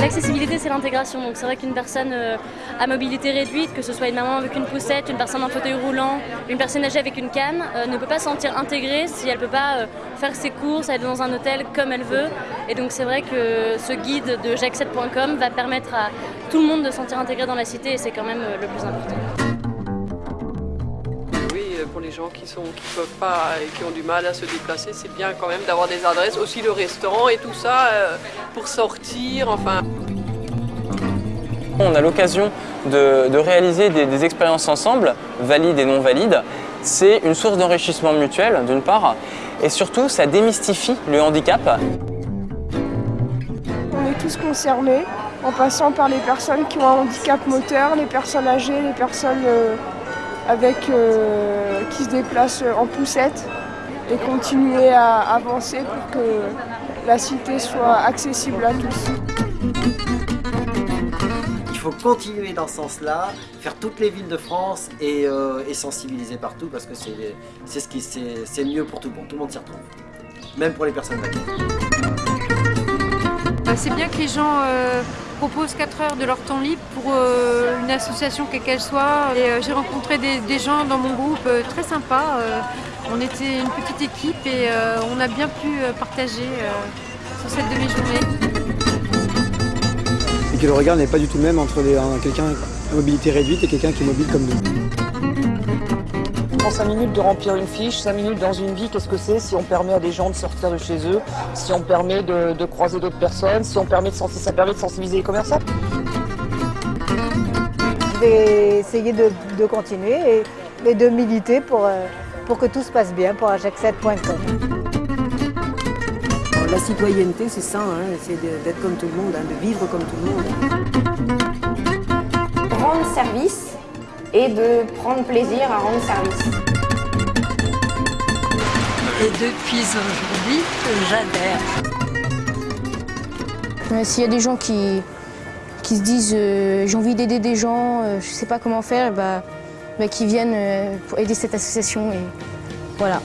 L'accessibilité, c'est l'intégration. Donc c'est vrai qu'une personne euh, à mobilité réduite, que ce soit une maman avec une poussette, une personne en fauteuil roulant, une personne âgée avec une canne, euh, ne peut pas se sentir intégrée si elle ne peut pas euh, faire ses courses, aller dans un hôtel comme elle veut. Et donc c'est vrai que ce guide de jacques7.com va permettre à tout le monde de se sentir intégré dans la cité et c'est quand même le plus important pour les gens qui ne qui peuvent pas et qui ont du mal à se déplacer, c'est bien quand même d'avoir des adresses, aussi le restaurant et tout ça euh, pour sortir, enfin. On a l'occasion de, réaliser des, expériences ensemble, valides et non valides. C'est une source d'enrichissement mutuel d'une part, et surtout ça démystifie le handicap. On est tous concernés, en passant par les personnes qui ont un handicap moteur, les personnes âgées, les personnes euh, avec, euh, qui se déplacent en poussette et continuer à avancer pour que la cité soit accessible à tous. Il faut continuer dans ce sens-là, faire toutes les villes de France et, euh, sensibiliser partout parce que c'est ce qui c'est mieux pour tout le monde, tout le monde s'y retrouve, même pour les personnes bah, C'est bien que les gens euh, proposent 4 heures de leur temps libre pour euh, une association quelle qu'elle soit. Et j'ai rencontré des, gens dans mon groupe très sympas. on était une petite équipe et on a bien pu partager sur cette demi-journée que le regard n'est pas du tout le même entre quelqu'un à mobilité réduite et quelqu'un qui est mobile comme nous. Prends 5 minutes de remplir une fiche, 5 minutes dans une vie, qu'est-ce que c'est si on permet à des gens de sortir de chez eux, si on permet de, croiser d'autres personnes, si on permet de, ça permet de sensibiliser les commerçants Je vais essayer de, continuer et, de militer pour, euh, pour que tout se passe bien pour ajax7.com la citoyenneté, c'est ça, hein, c'est d'être comme tout le monde, hein, de vivre comme tout le monde. Rendre service et de prendre plaisir à rendre service. Et depuis aujourd'hui, j'adhère. S'il y a des gens qui, qui se disent euh, j'ai envie d'aider des gens, euh, je ne sais pas comment faire, bah, bah, qui viennent euh, pour aider cette association. Et voilà.